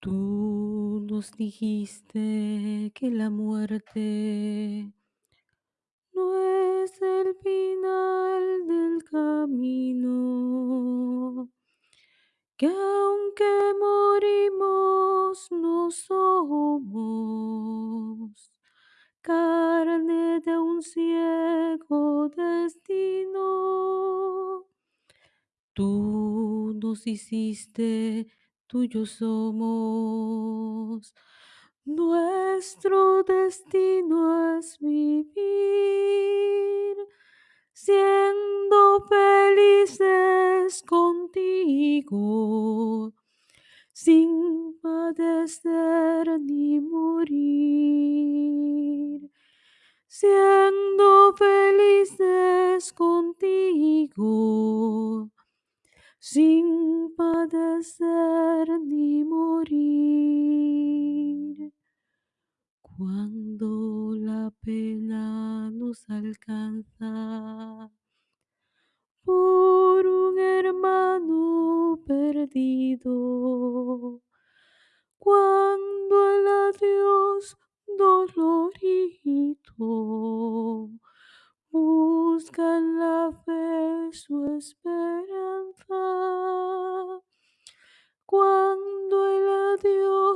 Tú nos dijiste que la muerte no es el final del camino, que aunque morimos no somos carne de un ciego destino. Tú nos hiciste, tuyo somos. Nuestro destino es vivir siendo felices contigo, sin padecer ni morir, siendo felices contigo sin padecer ni morir. Cuando la pena nos alcanza por un hermano perdido, cuando el adiós dolorito busca en la fe su esperanza.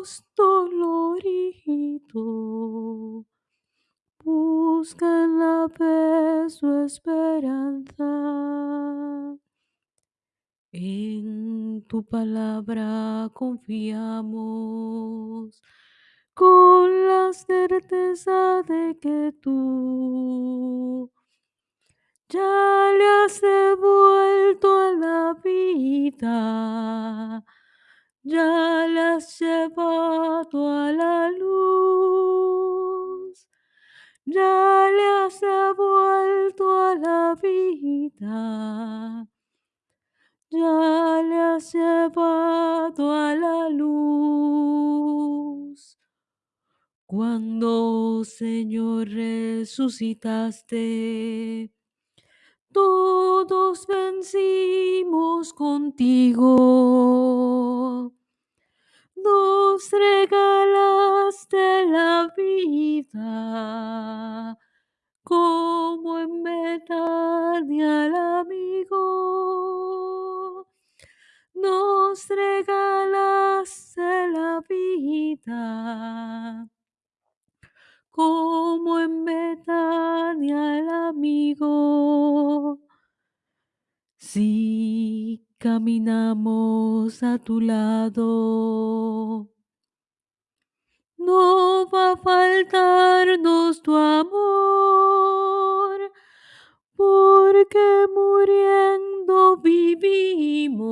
Adiós dolorito busca en la fe su esperanza. En tu palabra confiamos con la certeza de que tú ya le has devuelto a la vida, ya le has llevado a la luz, ya le has devuelto a la vida, ya le has llevado a la luz. Cuando, Señor, resucitaste, todos vencimos contigo. Como en Betania al amigo. Nos regalaste la vida como en Betania el amigo. Si caminamos a tu lado, no va a faltarnos tu amor, porque muriendo vivimos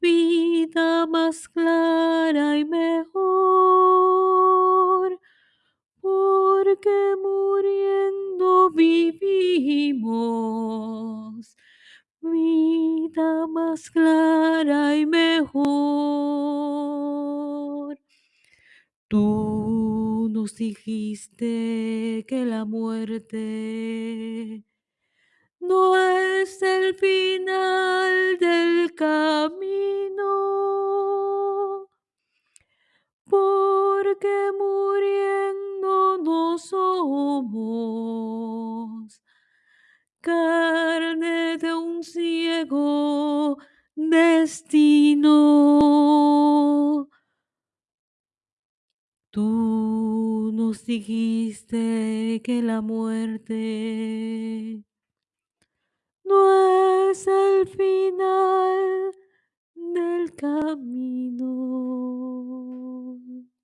vida más clara y mejor, porque muriendo vivimos vida más clara y mejor. Dijiste que la muerte no es el final del camino, porque muriendo no somos carne de un ciego destino. Tú nos dijiste que la muerte no es el final del camino.